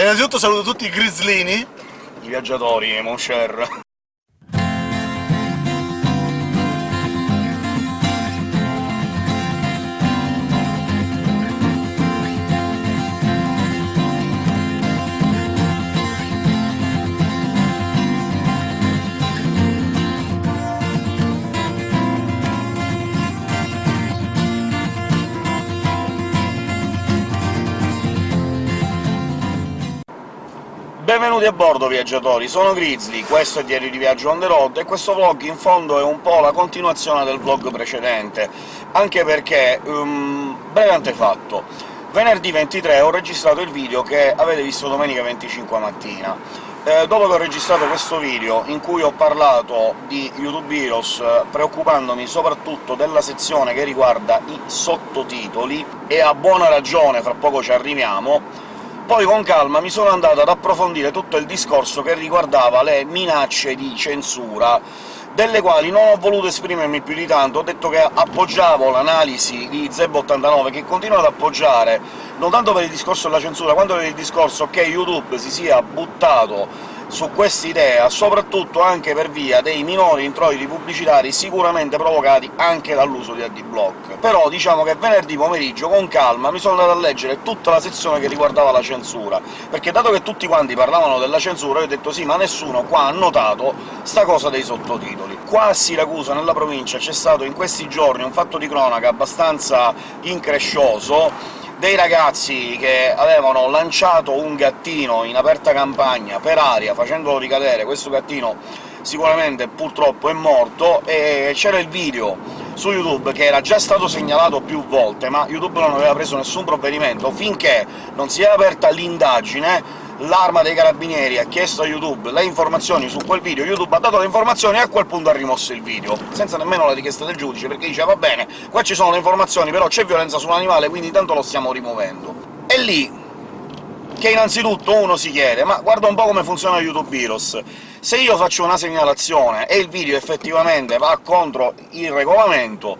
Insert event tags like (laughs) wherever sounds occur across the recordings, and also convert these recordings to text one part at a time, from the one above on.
Innanzitutto saluto tutti i grizzlini. I viaggiatori, mon cher. Benvenuti a bordo, viaggiatori! Sono Grizzly, questo è Diario di Viaggio on the road, e questo vlog in fondo è un po' la continuazione del vlog precedente, anche perché, um, breve antefatto, venerdì 23 ho registrato il video che avete visto domenica 25 mattina. Eh, dopo che ho registrato questo video, in cui ho parlato di YouTube Heroes, eh, preoccupandomi soprattutto della sezione che riguarda i sottotitoli, e a buona ragione, fra poco ci arriviamo, poi con calma mi sono andato ad approfondire tutto il discorso che riguardava le minacce di censura, delle quali non ho voluto esprimermi più di tanto, ho detto che appoggiavo l'analisi di Zeb89, che continua ad appoggiare, non tanto per il discorso della censura, quanto per il discorso che YouTube si sia buttato su quest'idea, soprattutto anche per via dei minori introiti pubblicitari sicuramente provocati anche dall'uso di AdBlock. Però diciamo che venerdì pomeriggio, con calma, mi sono andato a leggere tutta la sezione che riguardava la censura, perché dato che tutti quanti parlavano della censura, io ho detto «sì, ma nessuno qua ha notato sta cosa dei sottotitoli». Qua a Siracusa, nella provincia, c'è stato in questi giorni un fatto di cronaca abbastanza increscioso, dei ragazzi che avevano lanciato un gattino in aperta campagna per aria, facendolo ricadere. Questo gattino sicuramente purtroppo è morto, e c'era il video su YouTube che era già stato segnalato più volte, ma YouTube non aveva preso nessun provvedimento finché non si è aperta l'indagine l'Arma dei Carabinieri ha chiesto a YouTube le informazioni su quel video, YouTube ha dato le informazioni e a quel punto ha rimosso il video, senza nemmeno la richiesta del giudice, perché dice «va bene, qua ci sono le informazioni, però c'è violenza sull'animale, quindi intanto lo stiamo rimuovendo». È lì che innanzitutto uno si chiede «ma guarda un po' come funziona YouTube Heroes, se io faccio una segnalazione e il video effettivamente va contro il regolamento,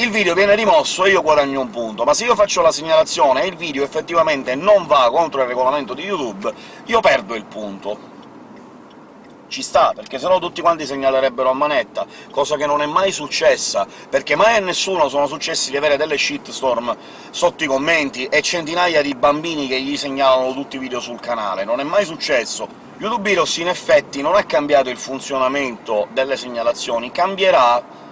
il video viene rimosso e io guadagno un punto, ma se io faccio la segnalazione e il video effettivamente non va contro il regolamento di YouTube, io perdo il punto. Ci sta, perché sennò tutti quanti segnalerebbero a manetta, cosa che non è mai successa, perché mai a nessuno sono successi di avere delle shitstorm sotto i commenti e centinaia di bambini che gli segnalano tutti i video sul canale, non è mai successo. YouTube Heroes in effetti non ha cambiato il funzionamento delle segnalazioni, cambierà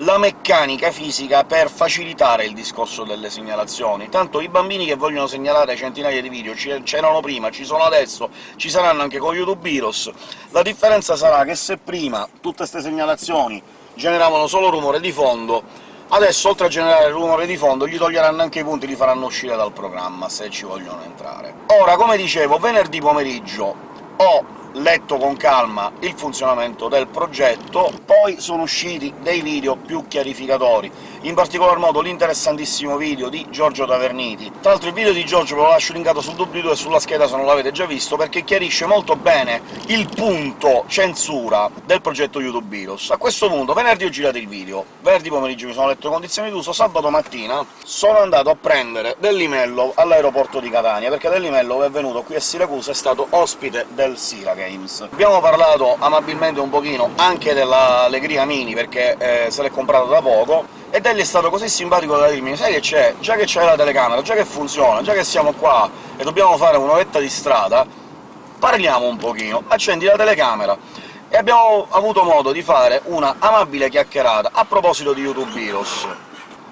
la meccanica fisica per facilitare il discorso delle segnalazioni. Tanto i bambini che vogliono segnalare centinaia di video c'erano prima, ci sono adesso, ci saranno anche con YouTube Heroes. La differenza sarà che se prima tutte queste segnalazioni generavano solo rumore di fondo, adesso oltre a generare rumore di fondo gli toglieranno anche i punti, li faranno uscire dal programma, se ci vogliono entrare. Ora, come dicevo, venerdì pomeriggio ho letto con calma il funzionamento del progetto, poi sono usciti dei video più chiarificatori, in particolar modo l'interessantissimo video di Giorgio Taverniti. Tra l'altro il video di Giorgio ve lo lascio linkato sul doobly-doo e sulla scheda se non l'avete già visto, perché chiarisce molto bene il punto censura del progetto YouTube Heroes. A questo punto, venerdì ho girato il video, venerdì pomeriggio mi sono letto le condizioni d'uso, sabato mattina sono andato a prendere Dellimello all'aeroporto di Catania, perché Dellimello è venuto qui a Siracusa, è stato ospite del Sirage Games. Abbiamo parlato amabilmente un pochino anche dell'Allegria Mini, perché eh, se l'è comprato da poco, ed egli è stato così simpatico da dirmi «Sai che c'è? Già che c'è la telecamera, già che funziona, già che siamo qua e dobbiamo fare un'oretta di strada, parliamo un pochino, accendi la telecamera». E abbiamo avuto modo di fare una amabile chiacchierata a proposito di YouTube Heroes.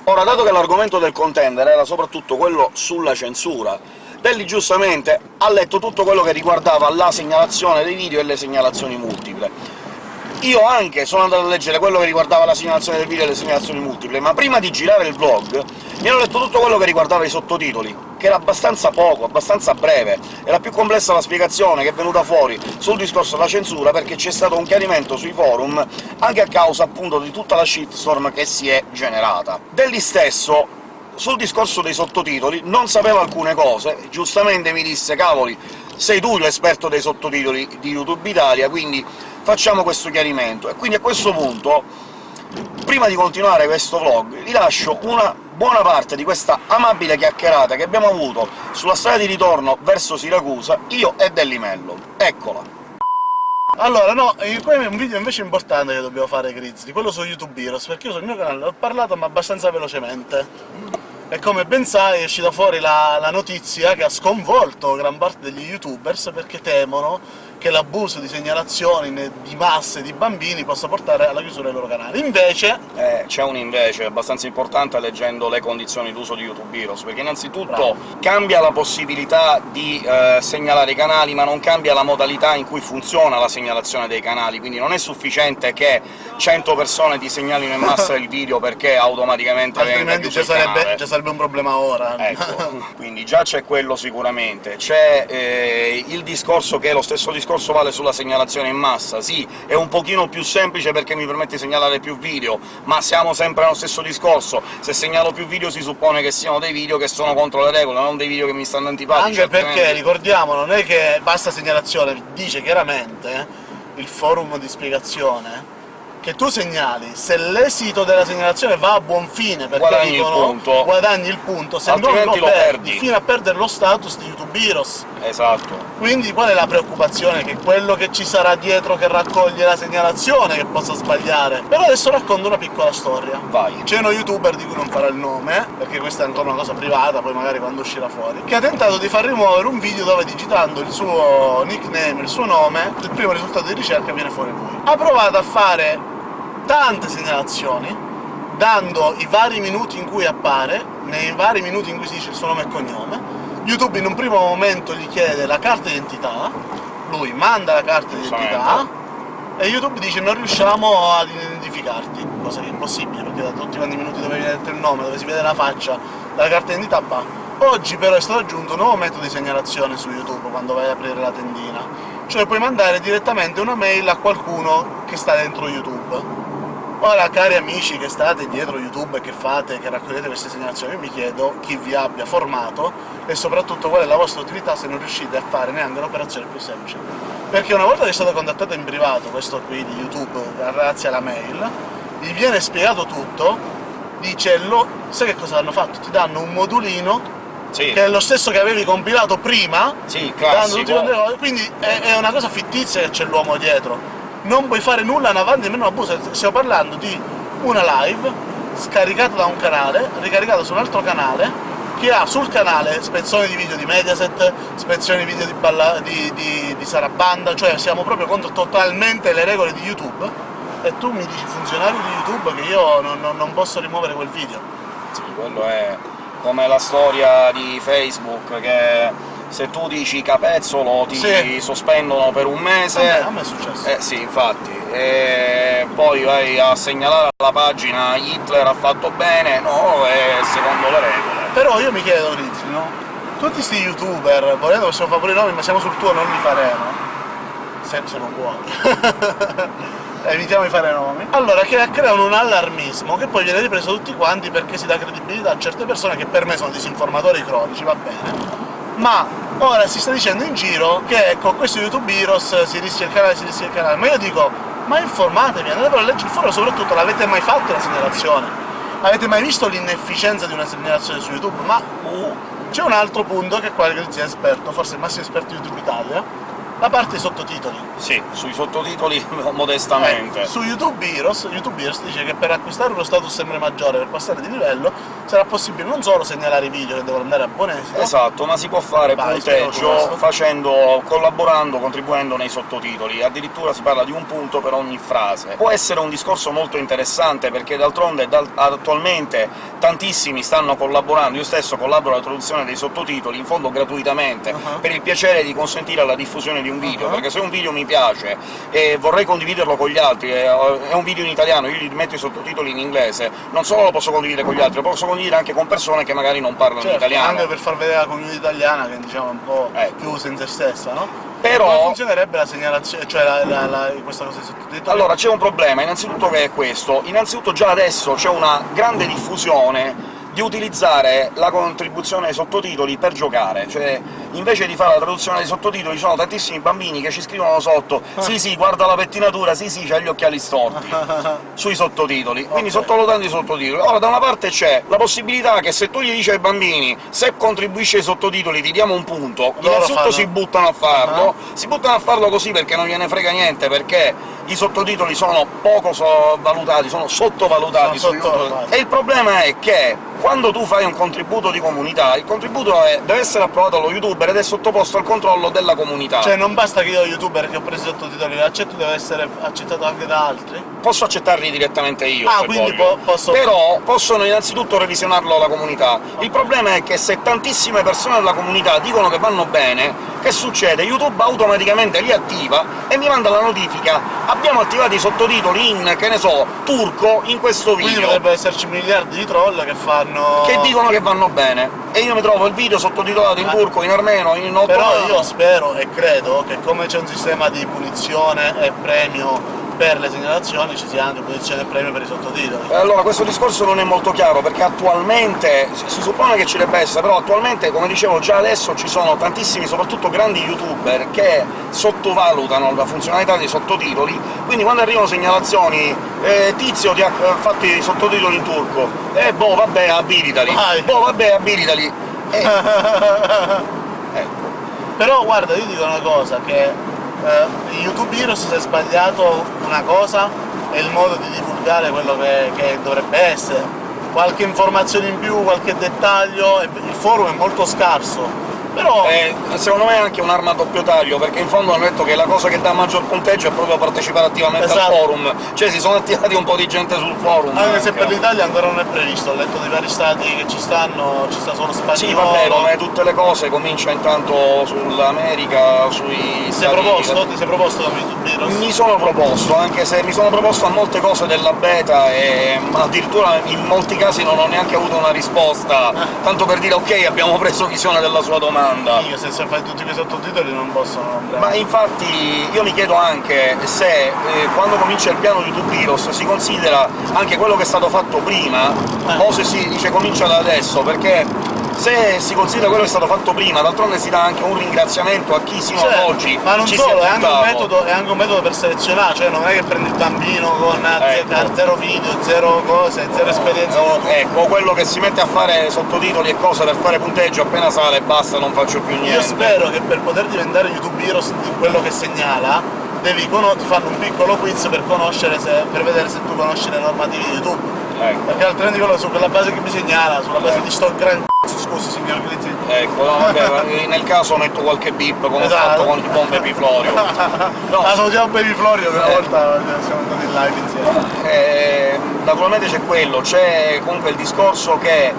Ora, dato che l'argomento del contender era soprattutto quello sulla censura, Belli giustamente ha letto tutto quello che riguardava la segnalazione dei video e le segnalazioni multiple. Io anche sono andato a leggere quello che riguardava la segnalazione del video e le segnalazioni multiple, ma prima di girare il vlog mi ero letto tutto quello che riguardava i sottotitoli, che era abbastanza poco, abbastanza breve. Era più complessa la spiegazione che è venuta fuori sul discorso della censura, perché c'è stato un chiarimento sui forum, anche a causa appunto di tutta la shitstorm che si è generata. Degli stesso sul discorso dei sottotitoli non sapevo alcune cose, giustamente mi disse «Cavoli, sei tu l'esperto dei sottotitoli di YouTube Italia, quindi facciamo questo chiarimento». E quindi a questo punto, prima di continuare questo vlog, vi lascio una buona parte di questa amabile chiacchierata che abbiamo avuto sulla strada di ritorno verso Siracusa, io e Dellimello. Eccola! Allora, no, poi è un video invece importante che dobbiamo fare, Grizzly, quello su YouTube Heroes, perché io sul mio canale ho parlato ma abbastanza velocemente. E come ben sai è uscita fuori la, la notizia che ha sconvolto gran parte degli youtubers perché temono che l'abuso di segnalazioni di masse di bambini possa portare alla chiusura dei loro canali. Invece, Eh, c'è un invece abbastanza importante leggendo le condizioni d'uso di YouTube Heroes, perché innanzitutto Bravo. cambia la possibilità di eh, segnalare i canali, ma non cambia la modalità in cui funziona la segnalazione dei canali, quindi non è sufficiente che 100 persone ti segnalino in massa il (laughs) video perché automaticamente altrimenti ci sarebbe, sarebbe un problema ora. Ecco, (laughs) quindi già c'è quello sicuramente. C'è eh, il discorso che lo stesso discorso vale sulla segnalazione in massa. Sì, è un pochino più semplice perché mi permette di segnalare più video, ma siamo sempre allo stesso discorso. Se segnalo più video si suppone che siano dei video che sono contro le regole, non dei video che mi stanno antipatici. Anche perché, ricordiamo, non è che basta segnalazione, dice chiaramente il forum di spiegazione che tu segnali, se l'esito della segnalazione va a buon fine, perché Guadagni il dicono punto. guadagni il punto, se non Altrimenti lo lo perdi, perdi. fino a perdere lo status di YouTube Heroes. Esatto. Quindi qual è la preoccupazione? Che quello che ci sarà dietro che raccoglie la segnalazione che possa sbagliare. Però adesso racconto una piccola storia. Vai. C'è uno youtuber di cui non farò il nome, perché questa è ancora una cosa privata, poi magari quando uscirà fuori, che ha tentato di far rimuovere un video dove digitando il suo nickname, il suo nome, il primo risultato di ricerca viene fuori lui. Ha provato a fare tante segnalazioni, dando i vari minuti in cui appare, nei vari minuti in cui si dice il suo nome e cognome. YouTube in un primo momento gli chiede la carta d'identità, lui manda la carta d'identità, e YouTube dice non riusciamo ad identificarti, cosa che è impossibile, perché da tutti quanti i minuti dove viene detto il nome, dove si vede la faccia, la carta d'identità va. Oggi però è stato aggiunto un nuovo metodo di segnalazione su YouTube quando vai ad aprire la tendina, cioè puoi mandare direttamente una mail a qualcuno che sta dentro YouTube. Ora, cari amici che state dietro YouTube e che fate, che raccogliete queste segnalazioni, io mi chiedo chi vi abbia formato e soprattutto qual è la vostra utilità se non riuscite a fare neanche un'operazione più semplice. Perché una volta che è stato contattato in privato, questo qui di YouTube, grazie alla mail, gli viene spiegato tutto, dice lo... sai che cosa hanno fatto? Ti danno un modulino Sì, che è lo stesso che avevi compilato prima, sì, dando tutti classico. le cose, quindi è, è una cosa fittizia che c'è l'uomo dietro. Non puoi fare nulla in avanti nemmeno abuso. Stiamo parlando di una live scaricata da un canale, ricaricata su un altro canale, che ha sul canale spezzoni di video di Mediaset, spezzoni di video di, balla- di, di, di Sarabanda, cioè siamo proprio contro totalmente le regole di YouTube. E tu mi dici funzionario di YouTube che io non, non- non posso rimuovere quel video. Sì, quello è come la storia di Facebook che se tu dici capezzolo ti Sì. sospendono per un mese. a me è successo. Eh sì, infatti. E poi vai a segnalare alla pagina Hitler ha fatto bene, no, è secondo le regole. Però io mi chiedo, Rizzi, no? Tutti sti youtuber, volendo possiamo fare pure i nomi, ma siamo sul tuo, non li faremo. Se, se non vuoi. (laughs) Evitiamo di fare nomi. Allora, che creano un allarmismo che poi viene ripreso tutti quanti perché si dà credibilità a certe persone che per me sono disinformatori cronici, va bene. Ma ora si sta dicendo in giro che con questo YouTube Heroes si rischia il canale, si rischia il canale. Ma io dico, ma informatevi, andate a leggere il foro, soprattutto l'avete mai fatto la segnalazione? Avete mai visto l'inefficienza di una segnalazione su YouTube? Ma uh, c'è un altro punto che qua Grizzi è esperto, forse il massimo esperto di YouTube Italia, la parte sottotitoli. Sì, sui sottotitoli (laughs) modestamente. Eh, su YouTube Heroes, YouTube Heroes dice che per acquistare uno status sempre maggiore, per passare di livello, sarà possibile non solo segnalare i video che devono andare a buon esito, Esatto, ma si può fare Vai, punteggio facendo, collaborando, contribuendo nei sottotitoli. Addirittura si parla di un punto per ogni frase. Può essere un discorso molto interessante, perché d'altronde dal- attualmente tantissimi stanno collaborando, io stesso collaboro alla traduzione dei sottotitoli, in fondo gratuitamente, Uh-huh. per il piacere di consentire la diffusione di un video, Uh-huh. perché se un video mi piace e vorrei condividerlo con gli altri, è è un video in italiano, io gli metto i sottotitoli in inglese, non solo lo posso condividere con gli altri, lo posso condividere anche con persone che magari non parlano Certo, italiano. anche per far vedere la community italiana che diciamo è un po' Ecco. chiusa in se stessa, no? Però- Come funzionerebbe la segnalazione, cioè la, la- la- questa cosa di sottotitoli? Allora, c'è un problema, innanzitutto che è questo. Innanzitutto già adesso c'è una grande diffusione di utilizzare la contribuzione ai sottotitoli per giocare, cioè invece di fare la traduzione dei sottotitoli ci sono tantissimi bambini che ci scrivono sotto «Sì, sì, guarda la pettinatura, sì, sì, c'ha gli occhiali storti» (laughs) sui sottotitoli, quindi Ok. sottovalutando i sottotitoli. Ora, da una parte c'è la possibilità che se tu gli dici ai bambini «se contribuisci ai sottotitoli ti diamo un punto», Loro innanzitutto si buttano a farlo, si buttano a farlo così perché non gliene frega niente, perché i sottotitoli sono poco so- valutati, sono sottovalutati Sono sottovalutati. E il problema è che quando tu fai un contributo di comunità, il contributo è- deve essere approvato dallo youtuber ed è sottoposto al controllo della comunità. Cioè, non basta che io, youtuber, che ho preso i sottotitoli, l'accetto deve essere accettato anche da altri? posso accettarli direttamente io, Ah, quindi po- posso- Però possono innanzitutto revisionarlo la comunità. Il problema è che se tantissime persone della comunità dicono che vanno bene, che succede? YouTube automaticamente li attiva e mi manda la notifica «Abbiamo attivato i sottotitoli in, che ne so, turco in questo Quindi video». potrebbero esserci miliardi di troll che fanno... che dicono che vanno bene, e io mi trovo il video sottotitolato in turco, in armeno, in ottomano... Però io spero e credo che come c'è un sistema di punizione e premio per le segnalazioni, ci sia anche punizione e premio per i sottotitoli. Eh, Allora, questo discorso non è molto chiaro, perché attualmente, si suppone che ci debba essere, però attualmente, come dicevo, già adesso ci sono tantissimi, soprattutto grandi youtuber, che sottovalutano la funzionalità dei sottotitoli, quindi quando arrivano segnalazioni eh, «Tizio ti ha eh, fatto i sottotitoli in turco», «Eh, boh, vabbè, abilitali», Vai. «Boh, vabbè, abilitali», eh, (laughs) ecco. Però guarda, io dico una cosa, che eh, YouTube Heroes si è sbagliato una cosa è il modo di divulgare quello che, che dovrebbe essere. Qualche informazione in più, qualche dettaglio, il forum è molto scarso. Però Eh, secondo me è anche un'arma a doppio taglio, perché in fondo hanno detto che la cosa che dà maggior punteggio è proprio partecipare attivamente Esatto. al forum, cioè si sono attivati un po' di gente sul forum. anche se anche. per l'Italia ancora non è previsto, ho letto di vari stati che ci stanno, ci sta solo spagnolo. Sì, vabbè, come tutte le cose comincia intanto sull'America, sui Ti sei proposto? Ti sei proposto YouTube Heroes? Mi sono proposto, anche se mi sono proposto a molte cose della beta e addirittura in molti casi non ho neanche avuto una risposta, tanto per dire ok, abbiamo preso visione della sua domanda. Io se, se fai tutti quei sottotitoli non possono andare. Ma infatti io mi chiedo anche se eh, quando comincia il piano YouTube Heroes si considera anche quello che è stato fatto prima, Eh. o se si dice comincia da adesso, perché se si considera quello che è stato fatto prima, d'altronde si dà anche un ringraziamento a chi sino Cioè, ad oggi ma non solo, è anche, metodo, è anche un metodo per selezionare, cioè non è che prendi il bambino con eh, Ecco. ze- zero video, zero cose, zero esperienza. No, ecco, quello che si mette a fare sottotitoli e cose per fare punteggio appena sale basta, non faccio più niente. Io spero che per poter diventare YouTube Heroes di quello che segnala, devi ti fanno un piccolo quiz per conoscere se, per vedere se tu conosci le normative di YouTube. Ecco, Perché altrimenti quello su quella base che mi segnala, sulla base di sto gran c***o, scusi signor Glizzi. ecco, no, vabbè, ma nel caso metto qualche bip come Esatto. ho fatto con il bombe Piflorio. No, Ah, salutiamo Baby Florio (laughs) che una Eh. volta siamo andati in live insieme. Eh, naturalmente c'è quello, c'è comunque il discorso che,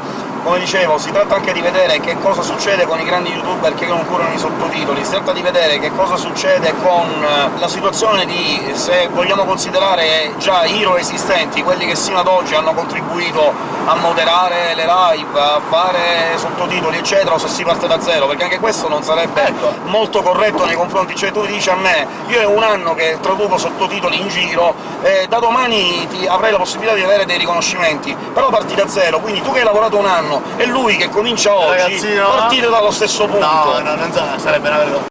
come dicevo, si tratta anche di vedere che cosa succede con i grandi youtuber che non curano i sottotitoli, si tratta di vedere che cosa succede con eh, la situazione di, se vogliamo considerare già hero esistenti, quelli che sino ad oggi hanno contribuito a moderare le live, a fare sottotitoli eccetera, o se si parte da zero, perché anche questo non sarebbe Ecco. molto corretto nei confronti, cioè tu dici a me, io è un anno che traduco sottotitoli in giro, e da domani ti avrai la possibilità di avere dei riconoscimenti, però parti da zero, quindi tu che hai lavorato un anno e lui che comincia oggi, Ragazzino, partite dallo stesso punto. No, no, non sa- sarebbe una vergogna.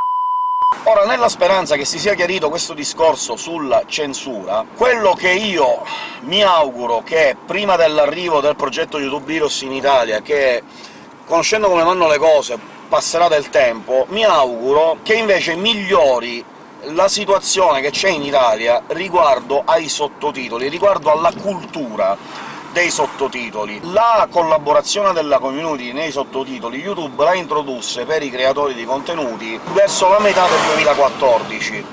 Ora, nella speranza che si sia chiarito questo discorso sulla censura, quello che io mi auguro che prima dell'arrivo del progetto YouTube Heroes in Italia, che conoscendo come vanno le cose passerà del tempo, mi auguro che invece migliori la situazione che c'è in Italia riguardo ai sottotitoli, riguardo alla cultura dei sottotitoli. La collaborazione della community nei sottotitoli YouTube la introdusse per i creatori di contenuti verso la metà del 2014.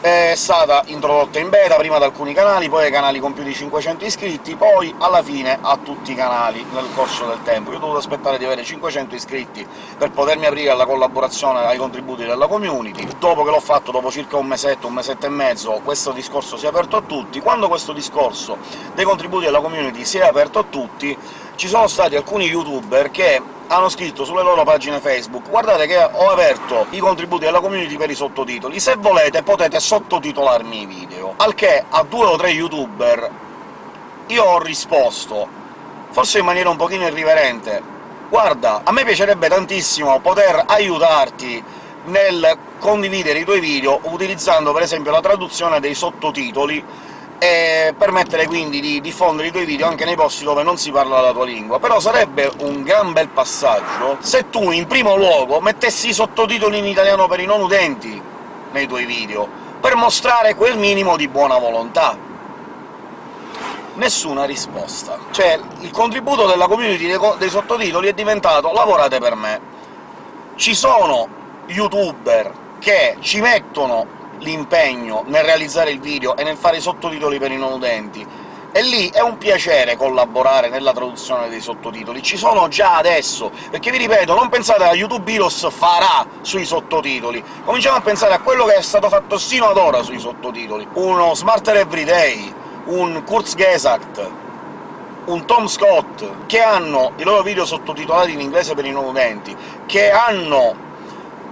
È stata introdotta in beta, prima ad alcuni canali, poi ai canali con più di 500 iscritti, poi alla fine a tutti i canali nel corso del tempo. Io ho dovuto aspettare di avere 500 iscritti per potermi aprire alla collaborazione, ai contributi della community. Dopo che l'ho fatto, dopo circa un mesetto, un mesetto e mezzo, questo discorso si è aperto a tutti. Quando questo discorso dei contributi della community si è aperto a tutti, ci sono stati alcuni youtuber che hanno scritto sulle loro pagine Facebook «Guardate che ho aperto i contributi della community per i sottotitoli, se volete potete sottotitolarmi i video». Al che a due o tre youtuber io ho risposto, forse in maniera un pochino irriverente, guarda, a me piacerebbe tantissimo poter aiutarti nel condividere i tuoi video utilizzando per esempio la traduzione dei sottotitoli e permettere quindi di diffondere i tuoi video anche nei posti dove non si parla la tua lingua. Però sarebbe un gran bel passaggio se tu, in primo luogo, mettessi i sottotitoli in italiano per i non udenti nei tuoi video, per mostrare quel minimo di buona volontà. Nessuna risposta. Cioè, il contributo della community dei, dei sottotitoli è diventato «lavorate per me». Ci sono youtuber che ci mettono l'impegno nel realizzare il video e nel fare i sottotitoli per i non udenti, e lì è un piacere collaborare nella traduzione dei sottotitoli, ci sono già adesso, perché vi ripeto, non pensate a YouTube Heroes farà sui sottotitoli, cominciamo a pensare a quello che è stato fatto sino ad ora sui sottotitoli. Uno Smarter Everyday, un Kurzgesagt, un Tom Scott, che hanno i loro video sottotitolati in inglese per i non udenti, che hanno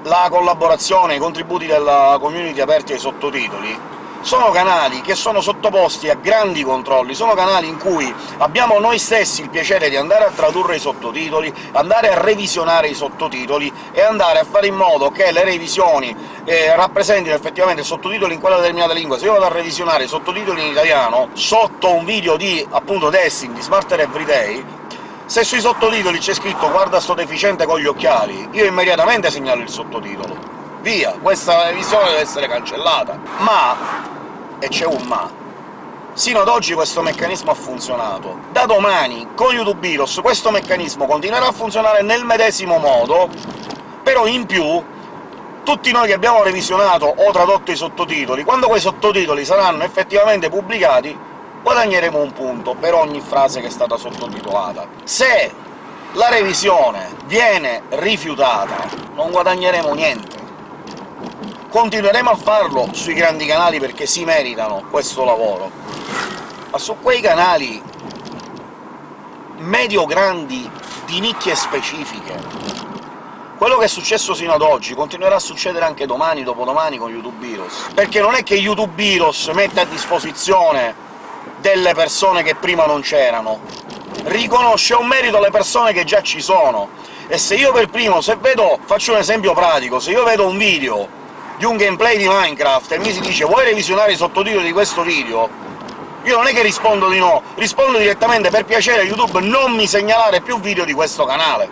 la collaborazione, i contributi della community aperti ai sottotitoli, sono canali che sono sottoposti a grandi controlli, sono canali in cui abbiamo noi stessi il piacere di andare a tradurre i sottotitoli, andare a revisionare i sottotitoli e andare a fare in modo che le revisioni eh, rappresentino effettivamente il sottotitolo in quella determinata lingua. Se io vado a revisionare i sottotitoli in italiano sotto un video di, appunto, Destiny, di Smarter Everyday, se sui sottotitoli c'è scritto «guarda sto deficiente con gli occhiali», io immediatamente segnalo il sottotitolo. Via, questa visione deve essere cancellata. Ma, e c'è un ma, sino ad oggi questo meccanismo ha funzionato. Da domani, con YouTube Heroes, questo meccanismo continuerà a funzionare nel medesimo modo, però in più tutti noi che abbiamo revisionato o tradotto i sottotitoli, quando quei sottotitoli saranno effettivamente pubblicati, guadagneremo un punto per ogni frase che è stata sottotitolata. Se la revisione viene rifiutata, non guadagneremo niente. Continueremo a farlo sui grandi canali perché si meritano questo lavoro, ma su quei canali medio-grandi di nicchie specifiche quello che è successo sino ad oggi continuerà a succedere anche domani, dopodomani con YouTube Heroes, perché non è che YouTube Heroes mette a disposizione delle persone che prima non c'erano, riconosce un merito alle persone che già ci sono. E se io per primo, se vedo... faccio un esempio pratico, se io vedo un video di un gameplay di Minecraft e mi si dice «vuoi revisionare i sottotitoli di questo video?», io non è che rispondo di no, rispondo direttamente «per piacere YouTube non mi segnalare più video di questo canale»,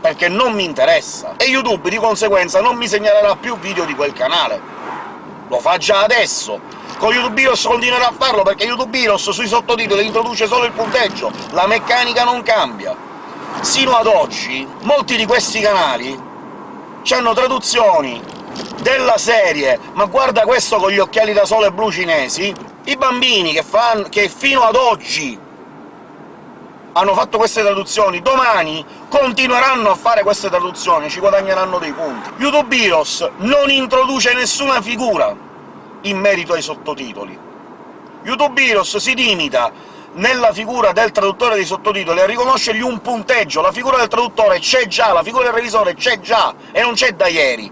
perché non mi interessa, e YouTube di conseguenza non mi segnalerà più video di quel canale. Lo fa già adesso, con YouTube Heroes continuerà a farlo, perché YouTube Heroes sui sottotitoli introduce solo il punteggio, la meccanica non cambia. Sino ad oggi molti di questi canali hanno traduzioni della serie «Ma guarda questo con gli occhiali da sole blu cinesi», i bambini che, fan... che fino ad oggi hanno fatto queste traduzioni, domani continueranno a fare queste traduzioni, ci guadagneranno dei punti. YouTube Heroes non introduce nessuna figura in merito ai sottotitoli. YouTube Heroes si limita nella figura del traduttore dei sottotitoli a riconoscergli un punteggio, la figura del traduttore c'è già, la figura del revisore c'è già, e non c'è da ieri,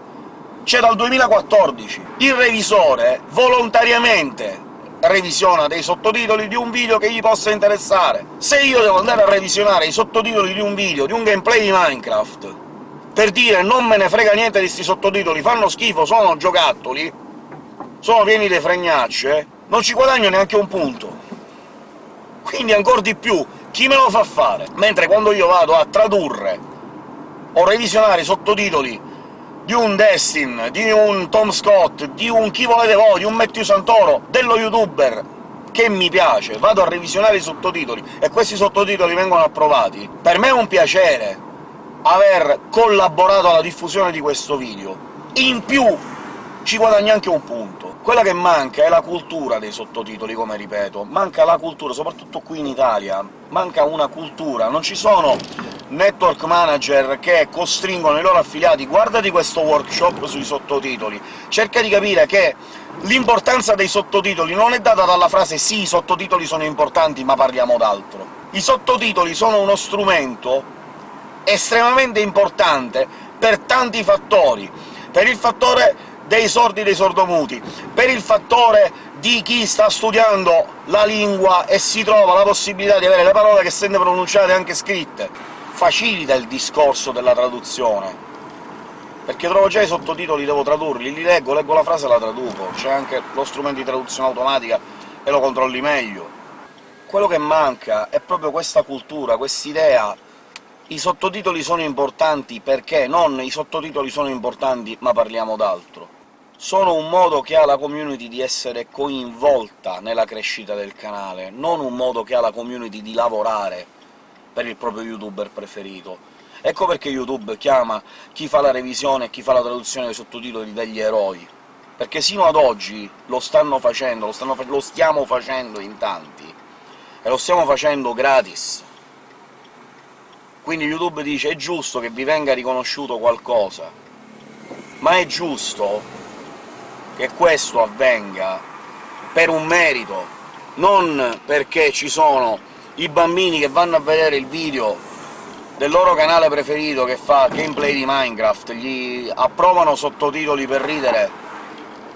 c'è dal 2014. Il revisore volontariamente revisiona dei sottotitoli di un video che gli possa interessare. Se io devo andare a revisionare i sottotitoli di un video, di un gameplay di Minecraft, per dire «non me ne frega niente di sti sottotitoli, fanno schifo, sono giocattoli», sono pieni di fregnacce, non ci guadagno neanche un punto. Quindi ancora di più, chi me lo fa fare? Mentre quando io vado a tradurre o revisionare i sottotitoli di un Destin, di un Tom Scott, di un chi volete voi, di un Matthew Santoro, dello youtuber che mi piace, vado a revisionare i sottotitoli e questi sottotitoli vengono approvati, per me è un piacere aver collaborato alla diffusione di questo video. In più ci guadagni anche un punto. Quella che manca è la cultura dei sottotitoli, come ripeto. Manca la cultura, soprattutto qui in Italia. Manca una cultura, non ci sono network manager che costringono i loro affiliati «guardati questo workshop sui sottotitoli», cerca di capire che l'importanza dei sottotitoli non è data dalla frase «sì, i sottotitoli sono importanti, ma parliamo d'altro». I sottotitoli sono uno strumento estremamente importante per tanti fattori, per il fattore dei sordi e dei sordomuti, per il fattore di chi sta studiando la lingua e si trova la possibilità di avere le parole che sente pronunciate anche scritte. facilita il discorso della traduzione, perché trovo già i sottotitoli, devo tradurli, li leggo, leggo la frase e la traduco, c'è anche lo strumento di traduzione automatica e lo controlli meglio. Quello che manca è proprio questa cultura, quest'idea i sottotitoli sono importanti perché non i sottotitoli sono importanti ma parliamo d'altro. Sono un modo che ha la community di essere coinvolta nella crescita del canale, non un modo che ha la community di lavorare per il proprio youtuber preferito. Ecco perché YouTube chiama chi fa la revisione e chi fa la traduzione dei sottotitoli degli eroi, perché sino ad oggi lo stanno facendo, lo, stanno fa lo stiamo facendo in tanti, e lo stiamo facendo gratis. Quindi YouTube dice «è giusto che vi venga riconosciuto qualcosa», ma è giusto che questo avvenga per un merito, non perché ci sono i bambini che vanno a vedere il video del loro canale preferito che fa gameplay di Minecraft, gli approvano sottotitoli per ridere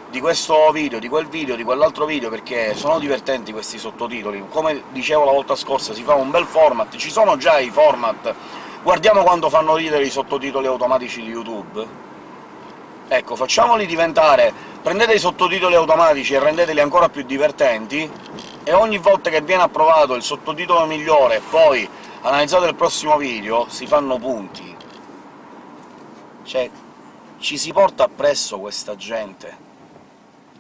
di questo video, di quel video, di quell'altro video, perché sono divertenti questi sottotitoli. Come dicevo la volta scorsa, si fa un bel format, ci sono già i format, guardiamo quanto fanno ridere i sottotitoli automatici di YouTube. Ecco, facciamoli diventare... prendete i sottotitoli automatici e rendeteli ancora più divertenti, e ogni volta che viene approvato il sottotitolo migliore e poi analizzato il prossimo video, si fanno punti. Cioè, ci si porta appresso questa gente,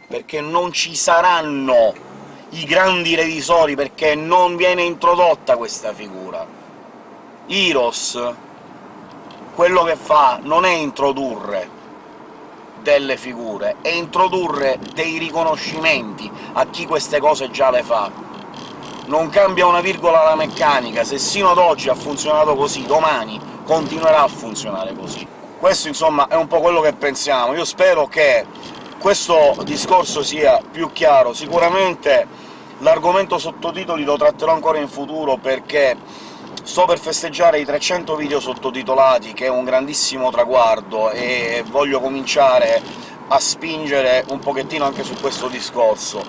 perché non ci saranno i grandi revisori, perché non viene introdotta questa figura. Heroes quello che fa non è introdurre delle figure, è introdurre dei riconoscimenti a chi queste cose già le fa non cambia una virgola la meccanica, se sino ad oggi ha funzionato così, domani continuerà a funzionare così. Questo, insomma, è un po' quello che pensiamo. Io spero che questo discorso sia più chiaro. Sicuramente l'argomento sottotitoli lo tratterò ancora in futuro, perché sto per festeggiare i 300 video sottotitolati, che è un grandissimo traguardo, e voglio cominciare a spingere un pochettino anche su questo discorso.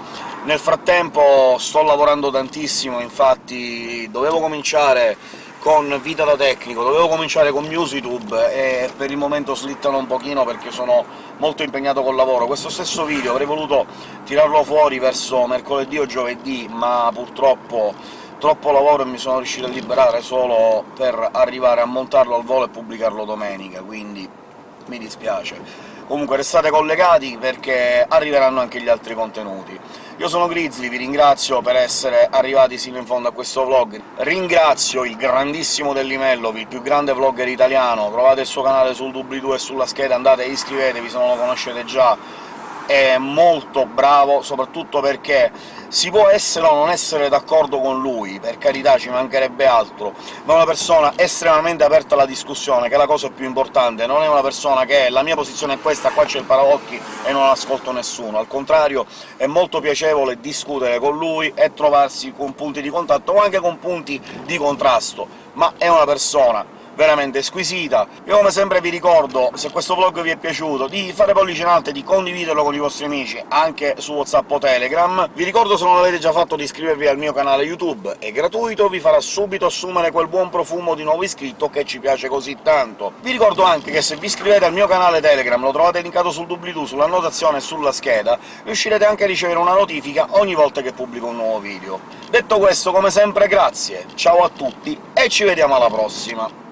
Nel frattempo sto lavorando tantissimo, infatti dovevo cominciare con Vita da tecnico, dovevo cominciare con MusiTube, e per il momento slittano un pochino perché sono molto impegnato col lavoro. Questo stesso video avrei voluto tirarlo fuori verso mercoledì o giovedì, ma purtroppo troppo lavoro e mi sono riuscito a liberare solo per arrivare a montarlo al volo e pubblicarlo domenica, quindi mi dispiace. Comunque restate collegati, perché arriveranno anche gli altri contenuti. Io sono Grizzly, vi ringrazio per essere arrivati sino in fondo a questo vlog, ringrazio il grandissimo Dellimellovi, il più grande vlogger italiano, trovate il suo canale sul doobly-doo e sulla scheda, andate e iscrivetevi se non lo conoscete già, è molto bravo, soprattutto perché si può essere o non essere d'accordo con lui, per carità, ci mancherebbe altro, ma è una persona estremamente aperta alla discussione, che è la cosa più importante, non è una persona che «la mia posizione è questa, qua c'è il paraocchi e non ascolto nessuno», al contrario è molto piacevole discutere con lui e trovarsi con punti di contatto o anche con punti di contrasto, ma è una persona veramente squisita. Io come sempre vi ricordo, se questo vlog vi è piaciuto, di fare pollice in alto e di condividerlo con i vostri amici, anche su WhatsApp o Telegram. Vi ricordo, se non l'avete già fatto, di iscrivervi al mio canale YouTube, è gratuito, vi farà subito assumere quel buon profumo di nuovo iscritto che ci piace così tanto. Vi ricordo anche che se vi iscrivete al mio canale Telegram, lo trovate linkato sul doobly-doo, sull'annotazione e sulla scheda, riuscirete anche a ricevere una notifica ogni volta che pubblico un nuovo video. Detto questo, come sempre grazie, ciao a tutti e ci vediamo alla prossima!